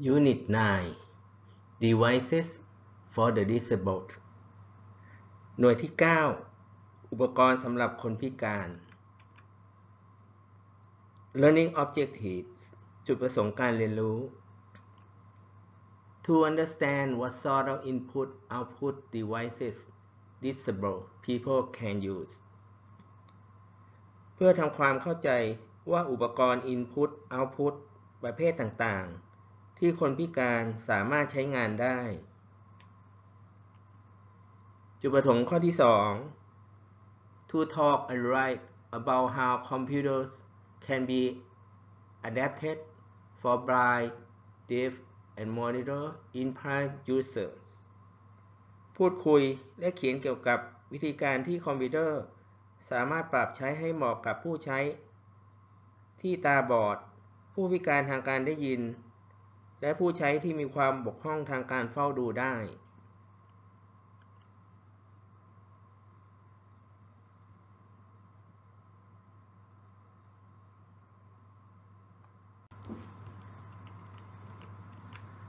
Unit 9 Devices for the Disabled หน่วยที่ 9 อุปกรณ์สำหรับคนพิการ Learning Objectives จุดประสงค์การเรียนรู้ To understand what sort of input-output devices disabled people can use เพื่อทำความเข้าใจว่าอุปกรณ์ Input Output ประเภทต่างๆ ที่คนพิการสามารถใช้งานได้ จุดประสงค์ข้อที่ 2 To talk and write about how computers can be adapted for blind, deaf, and monitor impaired users พูดคุยและเขียนเกี่ยวกับวิธีการที่คอมพิวเตอร์ สามารถปรับใช้ให้เหมาะกับผู้ใช้ ที่ตาบอด ผู้พิการทางการได้ยิน และผู้ใช้ที่มีความบกพร่องทางการเฝ้าดูได้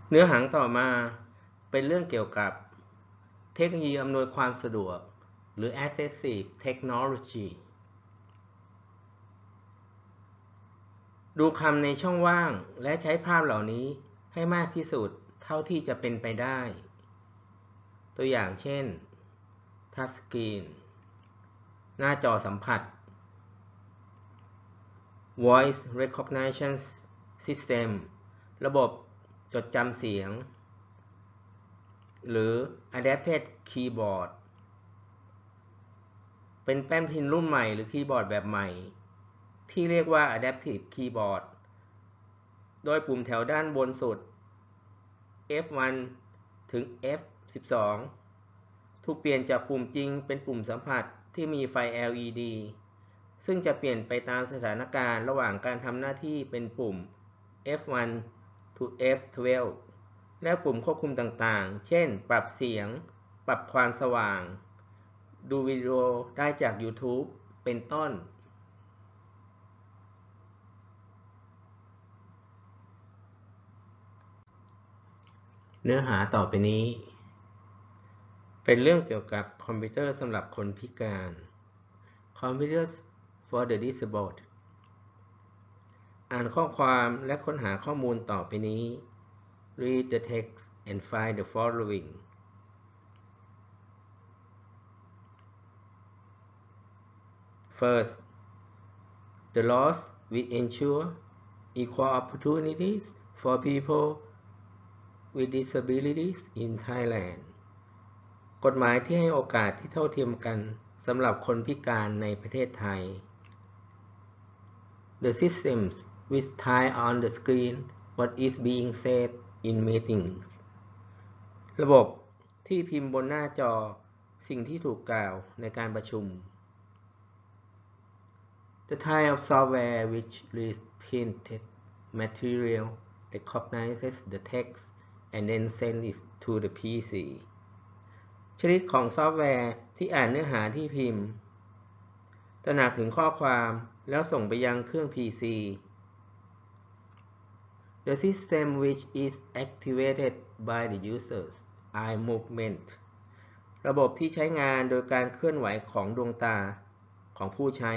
เนื้อหางต่อมาเป็นเรื่องเกี่ยวกับเทคโนโลยีอำนวยความสะดวก หรือ Accessive Technology ดูคำในช่องว่างและใช้ภาพเหล่านี้ ให้มากที่สุดเท่าที่จะเป็นไปได้ ตัวอย่างเช่น Touch Screen หน้าจอสัมผัส Voice Recognition System ระบบจดจำเสียง หรือ Adapted Keyboard เป็นแป้นพิมพ์รุ่นใหม่หรือคีย์บอร์ดแบบใหม่ ที่เรียกว่า Adaptive Keyboard โดยปุ่มแถวด้านบนสุด F1 ถึง F12 ถูกเปลี่ยนจากปุ่มจริงเป็นปุ่มสัมผัสที่มีไฟ LED ซึ่งจะเปลี่ยนไปตามสถานการณ์ระหว่างการทำหน้าที่เป็นปุ่ม F1 to F12 และปุ่มควบคุมต่างๆ เช่น ปรับเสียง ปรับความสว่าง ดูวิดีโอได้จาก YouTube เป็นต้น เนื้อหาต่อไปนี้ เป็นเรื่องเกี่ยวกับคอมพิวเตอร์สำหรับคนพิการ Computers for the Disabled อ่านข้อความและค้นหาข้อมูลต่อไปนี้ Read the text and find the following First, the laws will ensure equal opportunities for people with disabilities in Thailand กฎหมายที่ให้โอกาสที่เท่าเทียมกันสำหรับคนพิการในประเทศไทย The systems which tie on the screen what is being said in meetings ระบบที่พิมพ์บนหน้าจอสิ่งที่ถูกกล่าวในการประชุม The type of software which reads printed material recognizes the text and then send it to the PC ชนิดของซอฟต์แวร์ที่อ่านเนื้อหาที่พิมพ์ ตระหนักถึงข้อความแล้วส่งไปยังเครื่อง PC The system which is activated by the user's eye movement ระบบที่ใช้งานโดยการเคลื่อนไหวของดวงตาของผู้ใช้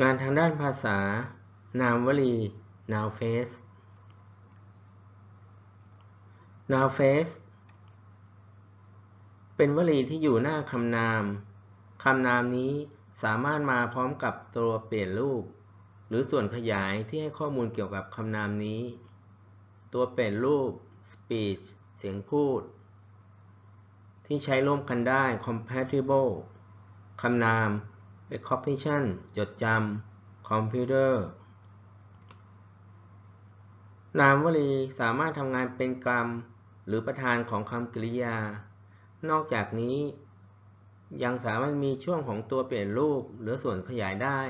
งานทางด้านภาษา นามวลี noun phrase noun phrase เป็นวลีที่อยู่หน้าคำนาม คำนามนี้สามารถมาพร้อมกับตัวเปลี่ยนรูป หรือส่วนขยายที่ให้ข้อมูลเกี่ยวกับคำนามนี้ ตัวเปลี่ยนรูป speech เสียงพูด ที่ใช้ร่วมกันได้ compatible คำนาม recognition จดจำ computer นามวลีสามารถทำงานเป็นกรรม หรือประธานของคำกริยา นอกจากนี้ ยังสามารถมีช่วงของตัวเปลี่ยนรูปหรือส่วนขยายได้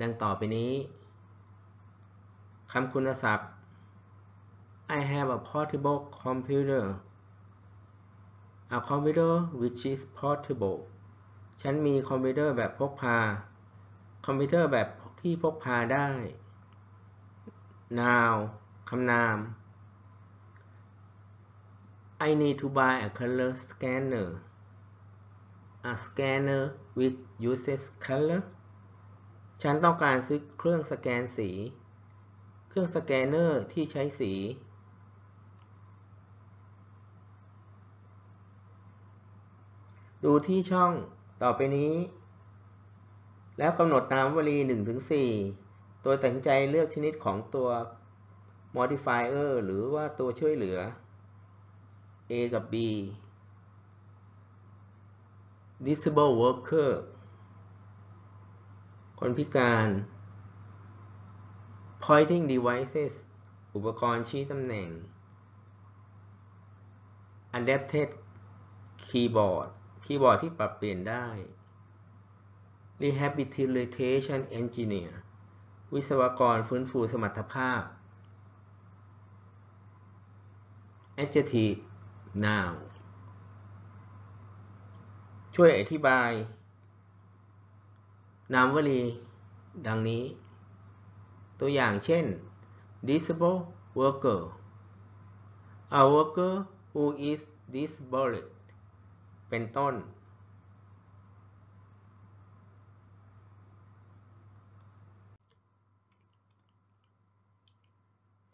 ดังต่อไปนี้คำคุณศัพท์ I have a portable computer a computer which is portable ฉันมีคอมพิวเตอร์แบบพกพา คอมพิวเตอร์แบบที่พกพาได้ noun คำนาม I need to buy a color scanner a scanner which uses color ฉันต้องการซื้อเครื่องสแกนสี เครื่องสแกนเนอร์ที่ใช้สี ดูที่ช่อง ต่อไปนี้ แล้วกำหนดนามวลี 1-4โดยตัดสินใจเลือกชนิดของตัว modifier หรือว่าตัวช่วยเหลือ A กับ B disable worker คนพิการ pointing devices อุปกรณ์ชี้ตำแหน่ง adapted keyboard คีย์บอร์ดที่ปรับเปลี่ยนได้ rehabilitation engineer วิศวกรฟื้นฟูสมรรถภาพ adjective noun ช่วยอธิบาย นามวลี ดังนี้ ตัวอย่างเช่น disable worker a worker who is disabled เป็นต้น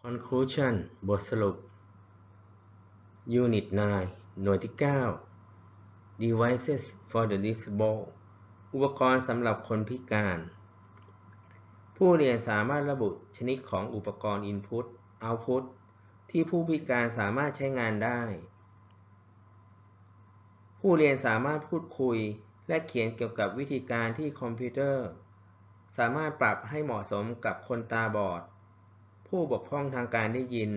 conclusion บทสรุป Unit 9 หน่วยที่ 9 Devices for the disabled อุปกรณ์สำหรับคนพิการ ผู้เรียนสามารถระบุชนิดของอุปกรณ์ Input Output ที่ผู้พิการสามารถใช้งานได้ ผู้เรียนสามารถพูดคุย และเขียนเกี่ยวกับวิธีการที่คอมพิวเตอร์ สามารถปรับให้เหมาะสมกับคนตาบอด ผู้บกพร่องทางการได้ยิน